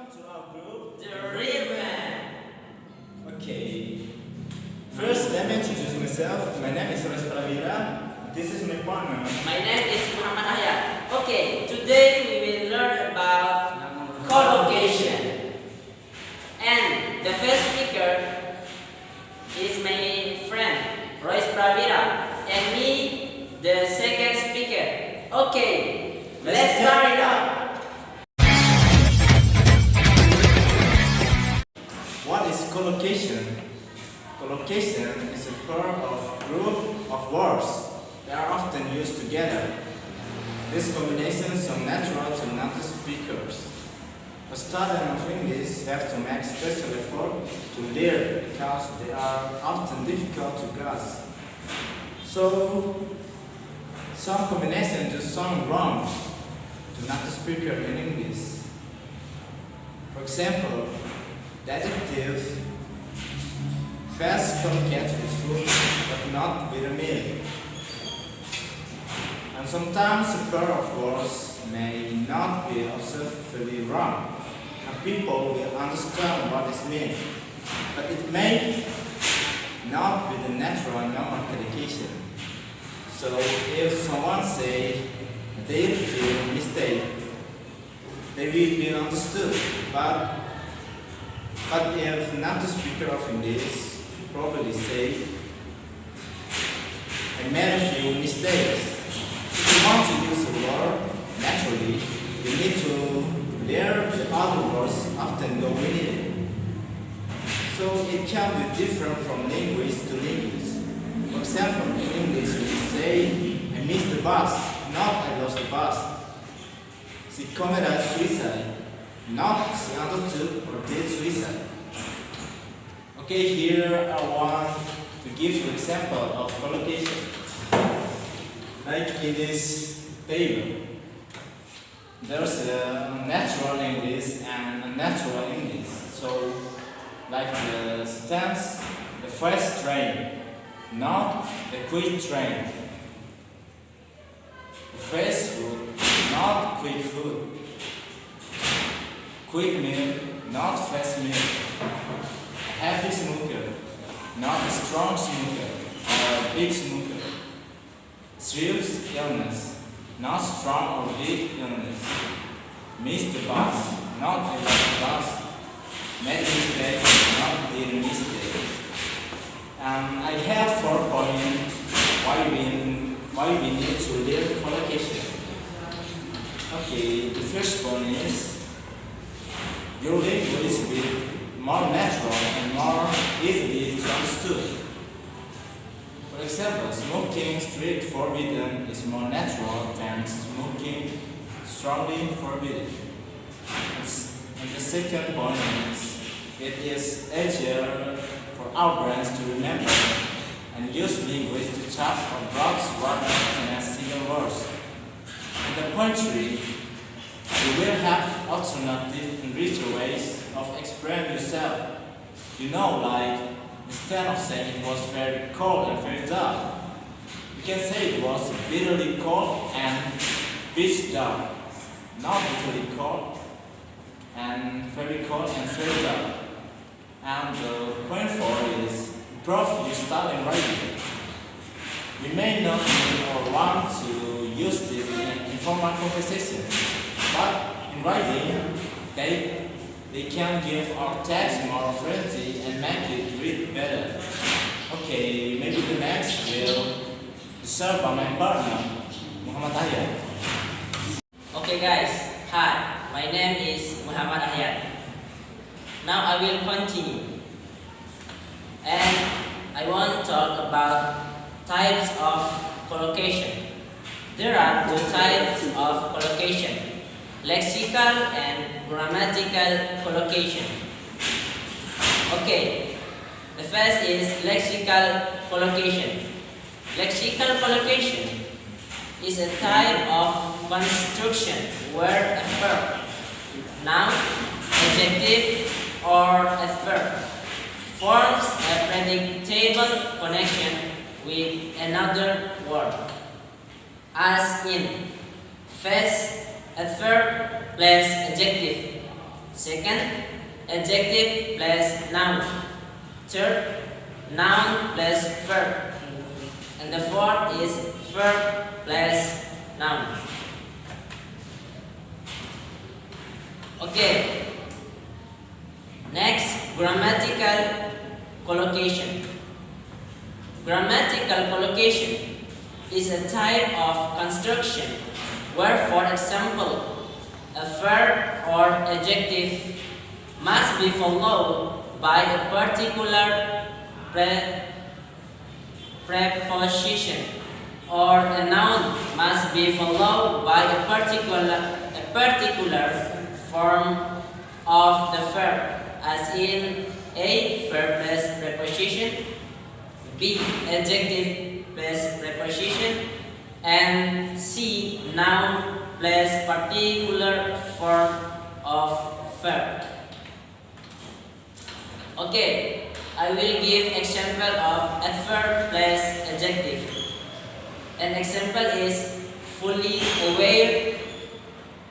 Welcome to our group. The real man. Okay. First, let me introduce myself. My name is Royce Pravira. This is my partner. My name is Muhammad Hayat. Okay, today we will learn about collocation. And the first speaker is my friend Royce Pravira and me the second speaker. Okay, Let's let's start it up. Collocation is a pair of group of words that are often used together. These combinations are natural to native speakers. A student of English have to make special effort to learn because they are often difficult to grasp. So, some combinations just sound wrong to native speaker in English. For example, the adjective fast communicates with food but not with a meal. And sometimes the pair of words may not be observed fully wrong, and people will understand what is meant, but it may not be the natural normal communication. So if someone say they feel mistake, they will be understood, but but if not the speaker of English probably say, I made a few mistakes. If you want to use a word naturally, you need to learn the other words often go with it. So it can be different from language to language. For example, in English we say, I missed the bus, not I lost the bus. She committed suicide, not she undertook or did suicide. Okay, here I want to give you example of collocation. Like in this table, there's a natural English and a natural English. So, like the sentence, the first train, not the quick train. The fast food, not quick food. Quick meal, not fast meal. Heavy smoker, not a strong smoker or a big smoker. Serious illness, not strong or big illness. Miss the bus, not a bus. Make mistake, not did mistake. Um, I have four points why we why we need to learn collocation. Okay, the first one is your language will more natural and more easily understood. For example, smoking strict forbidden is more natural than smoking strongly forbidden. And the second point is it is easier for our brains to remember and use language to chat or blocks rather than as single words. In the poetry, we will have alternative and richer ways of expressing yourself. You know, like instead of saying it was very cold and very dark, you can say it was bitterly cold and pitch dark. Not bitterly cold and very cold and very dark. And the point four is improve your style in writing. You may not need or want to use this in informal conversation, but in writing, they, they can give our text more friendly and make it read better. Okay, maybe the next will be served by my partner, Muhammad Ayat. Okay guys, hi, my name is Muhammad Hayat. Now I will continue. And I want to talk about types of collocation. There are two types of collocation, lexical and grammatical collocation. Okay, the first is lexical collocation. Lexical collocation is a type of construction where a verb, noun, adjective, or a verb forms a predictable connection with another word. As in, first adverb plus adjective, Second, adjective plus noun. Third, noun plus verb. And the fourth is verb plus noun. Okay. Next, grammatical collocation. Grammatical collocation is a type of construction where, for example, a verb or adjective must be followed by a particular pre preposition or a noun must be followed by a particular a particular form of the verb as in A verb plus preposition B adjective plus preposition and C noun plus particular form of verb okay I will give example of adverb plus adjective an example is fully aware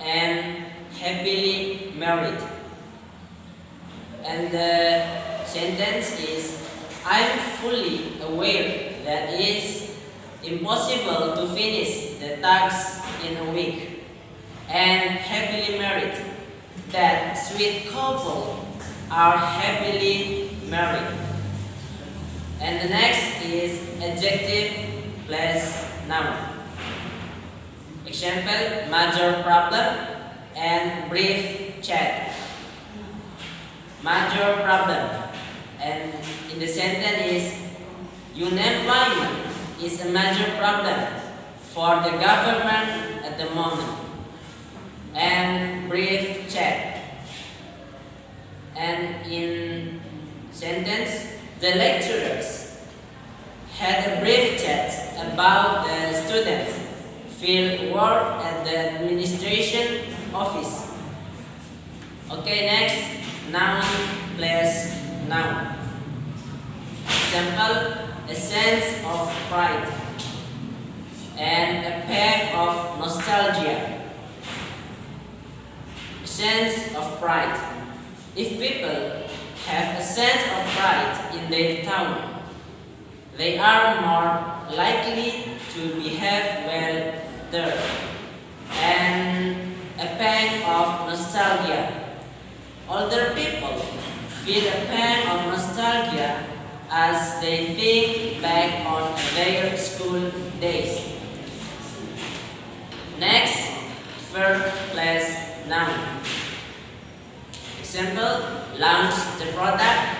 and happily married. And the sentence is I'm fully aware that it's impossible to finish the task in a week. And happily married. That sweet couple are happily married. And the next is adjective plus noun. Example, major problem and brief chat. Major problem. And in the sentence is, unemployment is a major problem for the government at the moment. And brief chat. And in sentence, the lecturers had a brief chat about the students field work at the administration office. Okay, next, noun plus noun. Example, a sense of pride and a pack of nostalgia. A sense of pride. If people have a sense of pride in their town, they are more likely to behave well there. And a pang of nostalgia. Older people feel a pang of nostalgia as they think back on their school days. Next, verb plus noun. Example, launch the product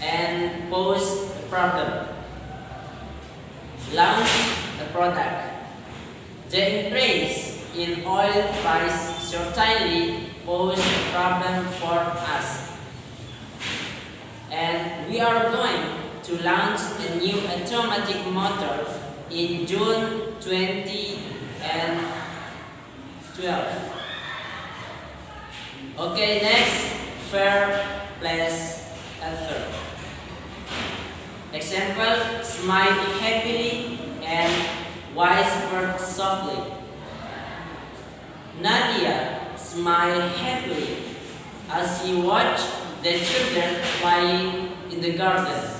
and pose a problem. Launch the product. The increase in oil price certainly pose a problem for us. And we are going to launch a new automatic motor in June 2012. Okay, next, fair plus author. Example, smile happily and whisper softly. Nadia smiled happily as she watched the children playing in the garden.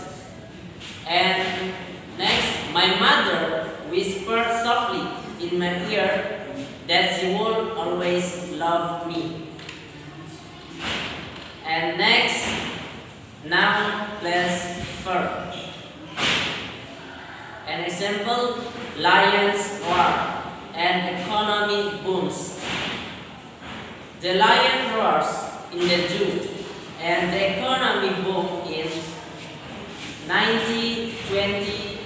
And next, my mother whispered softly in my ear that she will always love me. And next, noun plus verb. An example, lions roar and economy booms. The lion roars in the June and the economy boom in 1920.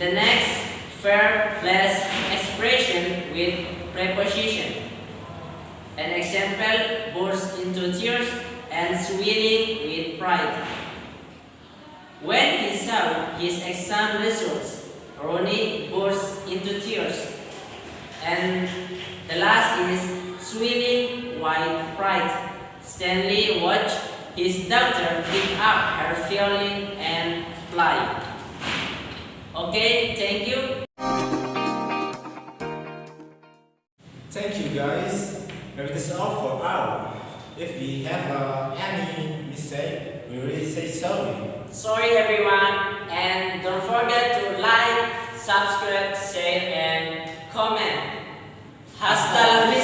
The next fair plus expression with preposition. An example burst into tears and swelling with pride. When he saw his exam results, Ronnie burst into tears. And the last is swelling with pride. Stanley watched his daughter pick up her violin Okay, thank you. Thank you guys. Maybe this is all for our. If we have uh, any mistake, we really say sorry. Sorry everyone and don't forget to like, subscribe, share and comment. Hashtag